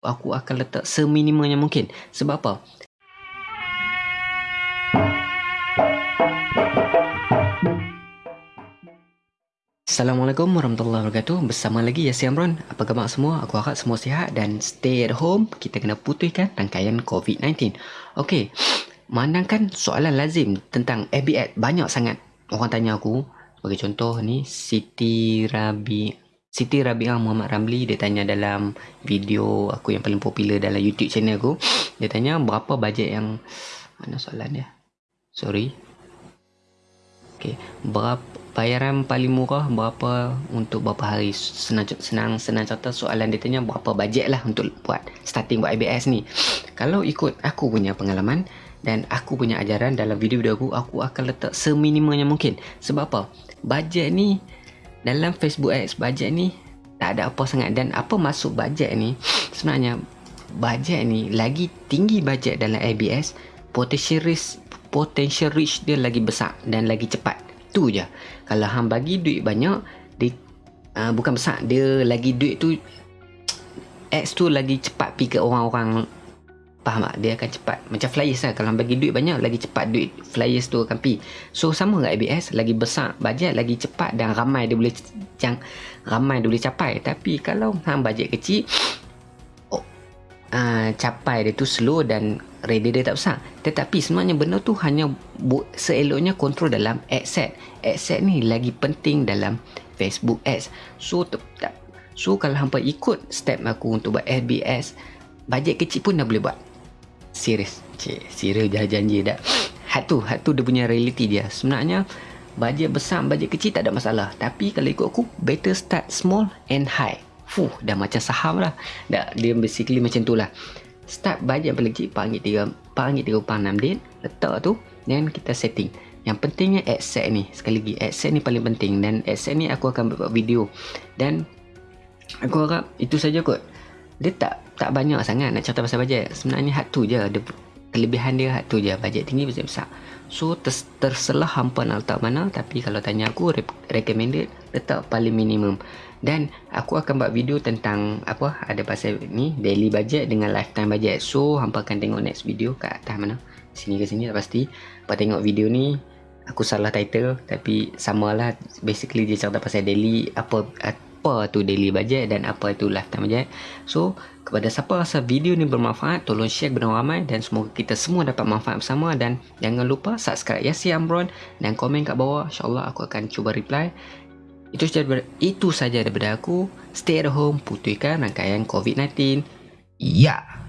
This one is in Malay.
aku akan letak seminimanya mungkin. Sebab apa? Assalamualaikum warahmatullahi wabarakatuh. Bersama lagi Yasir Amron. Apa khabar semua? Aku harap semua sihat Dan stay at home. Kita kena putihkan rangkaian COVID-19 Okey Mandangkan soalan lazim Tentang ABS Banyak sangat Orang tanya aku. Sebagai contoh ni Siti Rabi Siti Rabi'ah Muhammad Ramli Dia tanya dalam video aku yang paling popular dalam YouTube channel aku. Dia tanya berapa bajet yang Mana soalan dia? Sorry. Okay, berapa bayaran paling murah berapa untuk berapa hari? Senang senang senang contoh soalan dia tanya berapa bajet lah untuk buat starting buat IBS ni? Kalau ikut aku punya pengalaman dan aku punya ajaran dalam video-video aku aku akan letak seminimanya mungkin. Sebab apa? Bajet ni dalam Facebook Ads bajet ni tak ada apa sangat dan apa masuk bajet ni sebenarnya bajet ni lagi tinggi bajet dalam IBS potential risk potential reach dia lagi besar dan lagi cepat. Tu je. Kalau hang bagi duit banyak, dia uh, bukan besar, dia lagi duit tu X tu lagi cepat pergi ke orang-orang faham tak? Dia akan cepat macam flyers lah. Kalau bagi duit banyak, lagi cepat duit flyers tu akan pergi. So sama dengan ABS, lagi besar bajet, lagi cepat dan ramai dia boleh jang, ramai dia boleh capai. Tapi kalau hang bajet kecil, uh, capai dia tu slow dan ready dia tak besar tetapi sebenarnya benda tu hanya seeloknya kontrol dalam ad set ad set ni lagi penting dalam Facebook ads so tak so kalau hampa ikut step aku untuk buat FBS bajet kecil pun dah boleh buat serius cik serius dah janji dah hat tu hat tu dia punya reality dia sebenarnya bajet besar bajet kecil tak ada masalah tapi kalau ikut aku better start small and high Fuh, dah macam saham lah. Dah, dia basically macam tu lah. Start bajet paling kecil, RM4, RM4.36 din. Letak tu, dan kita setting. Yang pentingnya adset ni. Sekali lagi, adset ni paling penting. Dan adset ni aku akan buat video. Dan, aku harap itu saja kot. Dia tak tak banyak sangat nak cerita pasal bajet. Sebenarnya hat tu je. Dia, kelebihan dia hat tu je. Bajet tinggi, bajet besar. So, ter, terselah hampa nak letak mana. Tapi kalau tanya aku, recommended, letak paling minimum dan aku akan buat video tentang apa ada pasal ni daily budget dengan lifetime budget so hampa akan tengok next video kat atas mana sini ke sini tak pasti apa tengok video ni aku salah title tapi samalah basically dia cerita pasal daily apa apa tu daily budget dan apa itu lifetime budget so kepada siapa rasa video ni bermanfaat tolong share kepada ramai dan semoga kita semua dapat manfaat bersama dan jangan lupa subscribe Yasi Amron dan komen kat bawah insyaAllah aku akan cuba reply itu saja daripada, itu saja daripada aku. Stay at home, putihkan rangkaian COVID-19. Ya. Yeah.